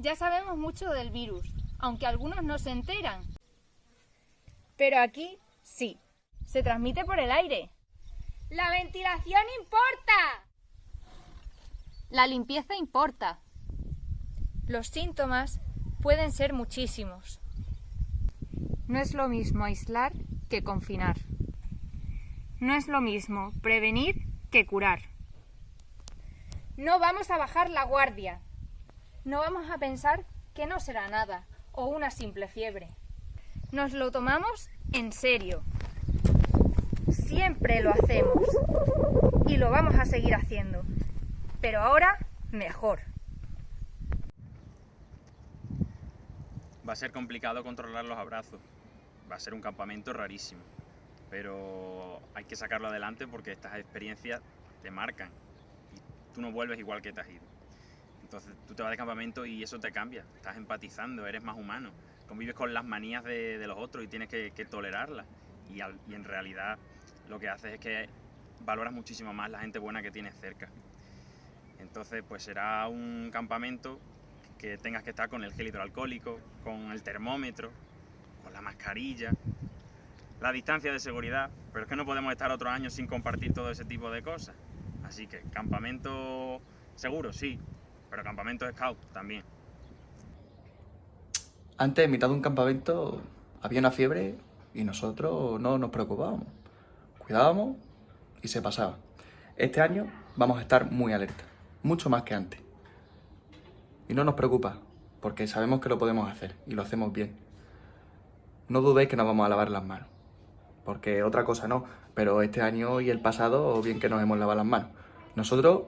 Ya sabemos mucho del virus, aunque algunos no se enteran. Pero aquí sí, se transmite por el aire. La ventilación importa. La limpieza importa. Los síntomas pueden ser muchísimos. No es lo mismo aislar que confinar. No es lo mismo prevenir que curar. No vamos a bajar la guardia. No vamos a pensar que no será nada o una simple fiebre. Nos lo tomamos en serio. Siempre lo hacemos y lo vamos a seguir haciendo. Pero ahora mejor. Va a ser complicado controlar los abrazos. Va a ser un campamento rarísimo. Pero hay que sacarlo adelante porque estas experiencias te marcan. Y tú no vuelves igual que te has ido. Entonces tú te vas de campamento y eso te cambia. Estás empatizando, eres más humano. Convives con las manías de, de los otros y tienes que, que tolerarlas. Y, al- y en realidad lo que haces es que valoras muchísimo más la gente buena que tienes cerca. Entonces, pues será un campamento que tengas que estar con el gel hidroalcohólico, con el termómetro, con la mascarilla, la distancia de seguridad, pero es que no podemos estar otro año sin compartir todo ese tipo de cosas. Así que campamento seguro, sí, pero campamento scout también. Antes, en mitad de un campamento, había una fiebre y nosotros no nos preocupábamos. Cuidábamos y se pasaba. Este año vamos a estar muy alerta, mucho más que antes. Y no nos preocupa, porque sabemos que lo podemos hacer y lo hacemos bien. No dudéis que nos vamos a lavar las manos, porque otra cosa no, pero este año y el pasado bien que nos hemos lavado las manos. Nosotros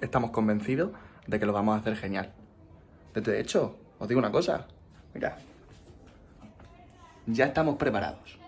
estamos convencidos de que lo vamos a hacer genial. De hecho, os digo una cosa, mira, ya estamos preparados.